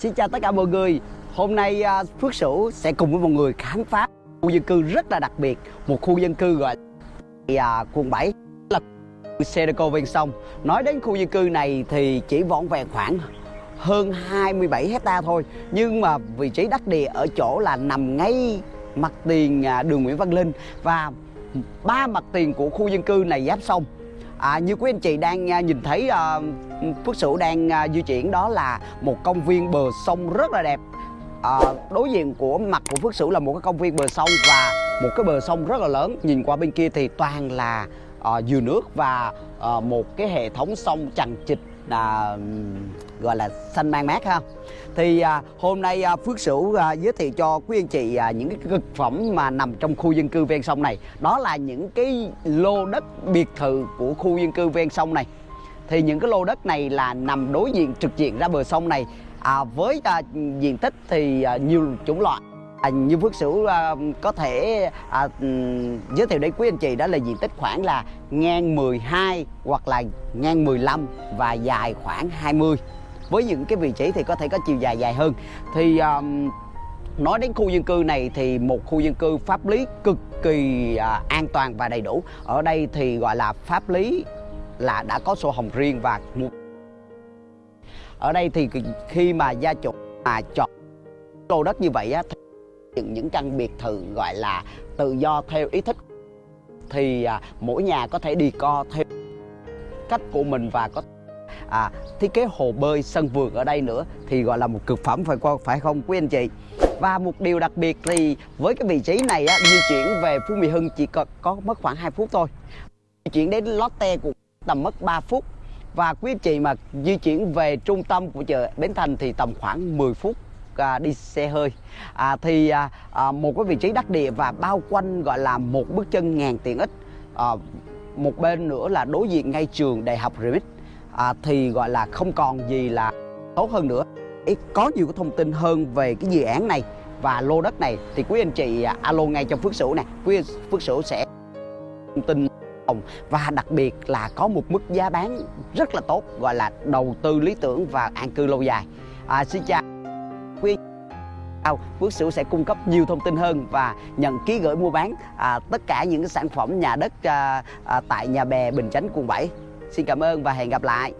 Xin chào tất cả mọi người. Hôm nay à, Phước Sửu sẽ cùng với mọi người khám phá khu dân cư rất là đặc biệt, Một khu dân cư gọi là à, quận 7 là Sedeco ven sông. Nói đến khu dân cư này thì chỉ vỏn vẹn khoảng hơn 27 hecta thôi, Nhưng mà vị trí đắc địa ở chỗ là nằm ngay mặt tiền à, đường Nguyễn Văn Linh Và ba mặt tiền của khu dân cư này giáp sông. À, như quý anh chị đang à, nhìn thấy uh, Phước Sửu đang uh, di chuyển đó là một công viên bờ sông rất là đẹp. À, Đối diện của mặt của Phước Sửu là một cái công viên bờ sông và một cái bờ sông rất là lớn. Nhìn qua bên kia thì toàn là à, dừa nước và à, một cái hệ thống sông chằng chịt à, gọi là xanh mang mát ha. Thì à, hôm nay à, Phước Sửu à, giới thiệu cho quý anh chị à, những cái thực phẩm mà nằm trong khu dân cư ven sông này. Đó là những cái lô đất biệt thự của khu dân cư ven sông này. Thì những cái lô đất này là nằm đối diện trực diện ra bờ sông này à, với à, diện tích thì à, nhiều chủng loại. À, như Phước Sửu à, có thể à, giới thiệu đến quý anh chị đó là diện tích khoảng là ngang 12 hoặc là ngang 15 và dài khoảng 20 với những cái vị trí thì có thể có chiều dài dài hơn. Thì um, nói đến khu dân cư này thì một khu dân cư pháp lý cực kỳ à, an toàn và đầy đủ. Ở đây thì gọi là pháp lý là đã có sổ hồng riêng và một ở đây thì khi mà gia chủ mà chọn lô đất như vậy á thì những những căn biệt thự gọi là tự do theo ý thích. Thì à, mỗi nhà có thể đi co theo cách của mình và có à, thiết kế hồ bơi sân vườn ở đây nữa thì gọi là một cực phẩm phải qua phải không quý anh chị? Và một điều đặc biệt thì với cái vị trí này á, di chuyển về Phú Mỹ Hưng chỉ có, có mất khoảng 2 phút thôi. Di chuyển đến Lotte cũng tầm mất 3 phút. Và quý anh chị mà di chuyển về trung tâm của chợ Bến Thành thì tầm khoảng 10 phút à, đi xe hơi. À, thì à, à, một cái vị trí đắc địa và bao quanh gọi là một bước chân ngàn tiện ích. À, một bên nữa là đối diện ngay trường đại học Remix. À, thì gọi là không còn gì là tốt hơn nữa. Có nhiều cái thông tin hơn về cái dự án này và lô đất này. Thì quý anh chị à, alo ngay cho Phước Sửu nè. Quý Phước Sửu sẽ thông tin và đặc biệt là có một mức giá bán rất là tốt gọi là đầu tư lý tưởng và an cư lâu dài. À, xin chào quý Phước Sửu sẽ cung cấp nhiều thông tin hơn và nhận ký gửi mua bán à, tất cả những cái sản phẩm nhà đất à, à, tại nhà bè Bình Chánh quận 7 Xin cảm ơn và hẹn gặp lại.